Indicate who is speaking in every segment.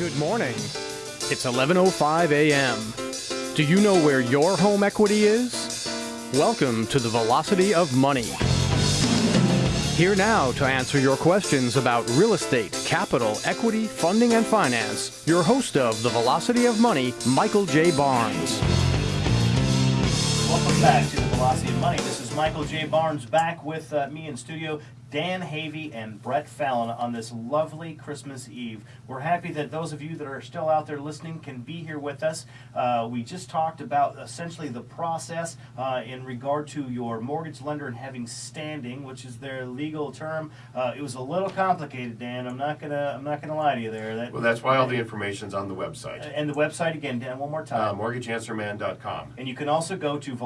Speaker 1: Good morning. It's 11:05 a.m. Do you know where your home equity is? Welcome to the Velocity of Money. Here now to answer your questions about real estate, capital, equity, funding, and finance, your host of the Velocity of Money, Michael J. Barnes.
Speaker 2: Welcome back to Velocity of Money. This is Michael J. Barnes back with uh, me in studio, Dan Havey and Brett Fallon on this lovely Christmas Eve. We're happy that those of you that are still out there listening can be here with us. Uh, we just talked about essentially the process uh, in regard to your mortgage lender and having standing, which is their legal term. Uh, it was a little complicated, Dan. I'm not gonna I'm not gonna lie to you there. That,
Speaker 3: Well, that's why all the information's on the website,
Speaker 2: and the website again, Dan, one more time.
Speaker 3: uh, mortgageanswerman.com.
Speaker 2: And you can also go to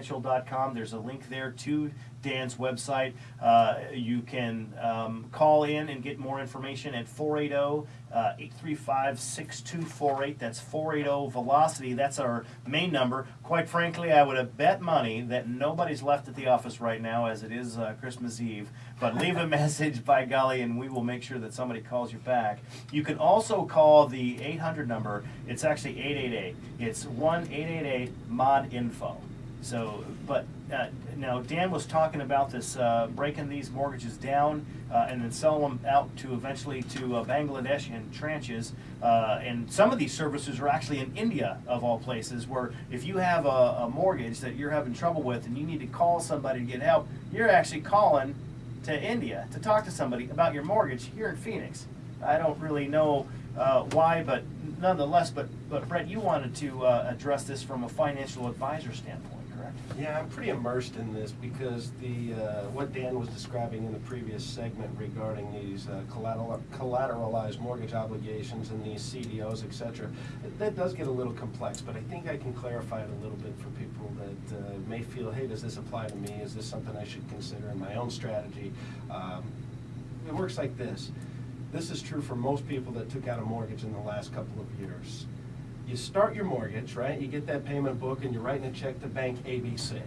Speaker 2: velocityfinancial.com. There's a link there to Dan's website. Uh, you can um, call in and get more information at 480 uh, 835 6248. That's 480 Velocity. That's our main number. Quite frankly, I would have bet money that nobody's left at the office right now as it is uh, Christmas Eve. But leave a message, by golly, and we will make sure that somebody calls you back. You can also call the 800 number. It's actually 888. It's 1 888 MOD Info. So, but uh, now Dan was talking about this uh, breaking these mortgages down uh, and then selling them out to eventually to uh, Bangladesh in tranches. Uh, and some of these services are actually in India, of all places, where if you have a, a mortgage that you're having trouble with and you need to call somebody to get help, you're actually calling to India to talk to somebody about your mortgage here in Phoenix. I don't really know uh, why, but nonetheless, but, but Brett, you wanted to address this from a financial advisor standpoint,
Speaker 4: Yeah, I'm pretty immersed in this because the uh, what Dan was describing in the previous segment regarding these uh, collateral, collateralized mortgage obligations and these CDOs, et cetera, that does get a little complex, but I think I can clarify it a little bit for people that uh, may feel, hey, does this apply to me? Is this something I should consider in my own strategy? Um, It works like this. This is true for most people that took out a mortgage in the last couple of years you start your mortgage, right? You get that payment book and you're writing a check to bank ABC.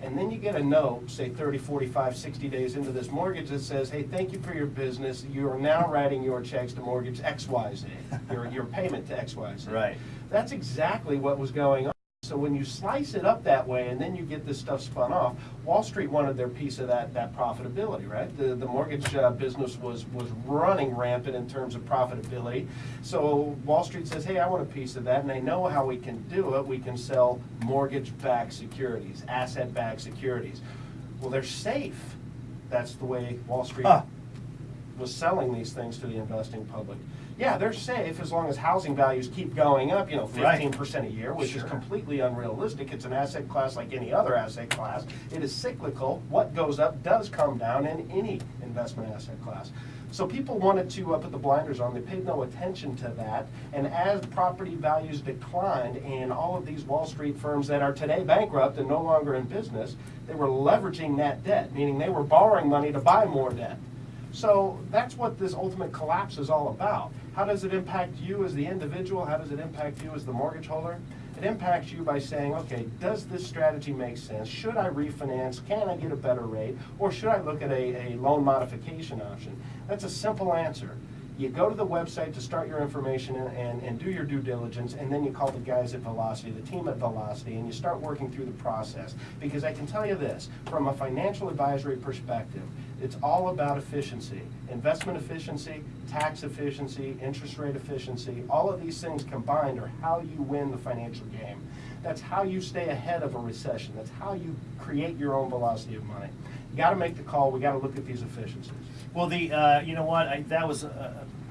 Speaker 4: And then you get a note, say 30, 45, 60 days into this mortgage that says, hey, thank you for your business. You are now writing your checks to mortgage XYZ, your, your payment to XYZ.
Speaker 2: Right.
Speaker 4: That's exactly what was going on. So when you slice it up that way and then you get this stuff spun off, Wall Street wanted their piece of that, that profitability, right? The, the mortgage uh, business was, was running rampant in terms of profitability. So Wall Street says, hey, I want a piece of that, and they know how we can do it. We can sell mortgage-backed securities, asset-backed securities. Well, they're safe. That's the way Wall Street. Was selling these things to the investing public. Yeah, they're safe as long as housing values keep going up, you know, fifteen percent a year, which is completely unrealistic. It's an asset class like any other asset class. It is cyclical. What goes up does come down in any investment asset class. So people wanted to uh, put the blinders on. They paid no attention to that. And as property values declined in all of these Wall Street firms that are today bankrupt and no longer in business, they were leveraging that debt, meaning they were borrowing money to buy more debt. So that's what this ultimate collapse is all about. How does it impact you as the individual? How does it impact you as the mortgage holder? It impacts you by saying, okay, does this strategy make sense? Should I refinance? Can I get a better rate? Or should I look at a, a loan modification option? That's a simple answer. You go to the website to start your information and, and, and do your due diligence, and then you call the guys at Velocity, the team at Velocity, and you start working through the process. Because I can tell you this, from a financial advisory perspective, it's all about efficiency. Investment efficiency, tax efficiency, interest rate efficiency, all of these things combined are how you win the financial game. That's how you stay ahead of a recession. That's how you create your own velocity of money. You got to make the call. We got to look at these efficiencies.
Speaker 2: Well, the uh, you know what? I, that was,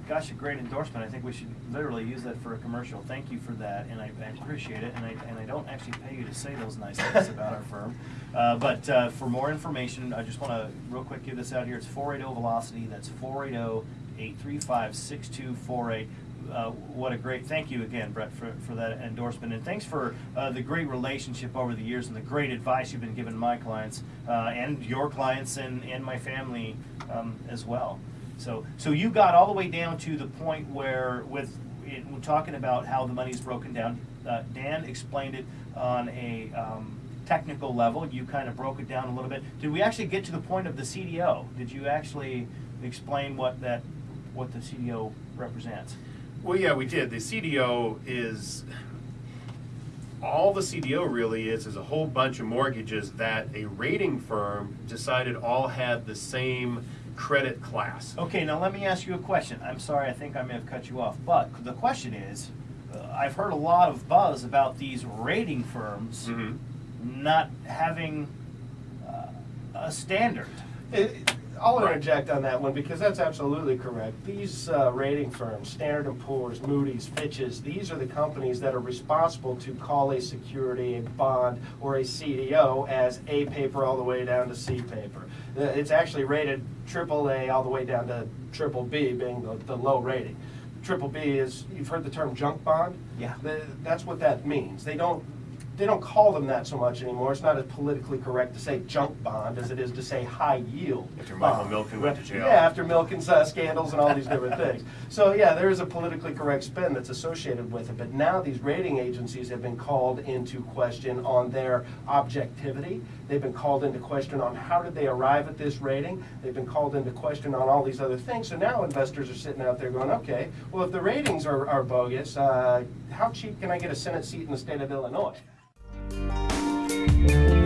Speaker 2: gosh, a great endorsement. I think we should literally use that for a commercial. Thank you for that, and I, I appreciate it. And I, and I don't actually pay you to say those nice things about our firm. Uh, but uh, for more information, I just want to real quick give this out here. It's 480 Velocity. That's 480 835 6248. Uh, what a great thank you again, Brett, for, for that endorsement, and thanks for uh, the great relationship over the years and the great advice you've been giving my clients uh, and your clients and, and my family um, as well. So, so you got all the way down to the point where, with it, we're talking about how the money is broken down. Uh, Dan explained it on a um, technical level. You kind of broke it down a little bit. Did we actually get to the point of the CDO? Did you actually explain what that, what the CDO represents?
Speaker 3: Well, yeah, we did. The CDO is, all the CDO really is, is a whole bunch of mortgages that a rating firm decided all had the same credit class.
Speaker 2: Okay, now let me ask you a question. I'm sorry, I think I may have cut you off, but the question is, uh, I've heard a lot of buzz about these rating firms
Speaker 3: Mhm.
Speaker 2: not having uh, a standard.
Speaker 4: It- I'll interject on that one because that's absolutely correct. These uh, rating firms, Standard & Poor's, Moody's, Fitch's, these are the companies that are responsible to call a security, a bond, or a CDO as A paper all the way down to C paper. Uh, It's actually rated AAA all the way down to triple B being the, the low rating. Triple B is, you've heard the term junk bond?
Speaker 2: Yeah.
Speaker 4: The- That's what that means. They don't, they don't call them that so much anymore. It's not as politically correct to say junk bond as it is to say high yield.
Speaker 3: After Michael
Speaker 4: bond.
Speaker 3: Milken went to jail.
Speaker 4: Yeah, after Milken's uh, scandals and all these different things. So yeah, there is a politically correct spin that's associated with it. But now these rating agencies have been called into question on their objectivity. They've been called into question on how did they arrive at this rating. They've been called into question on all these other things. So now investors are sitting out there going, okay, well if the ratings are, are bogus, uh, how cheap can I get a Senate seat in the state of Illinois? Bye.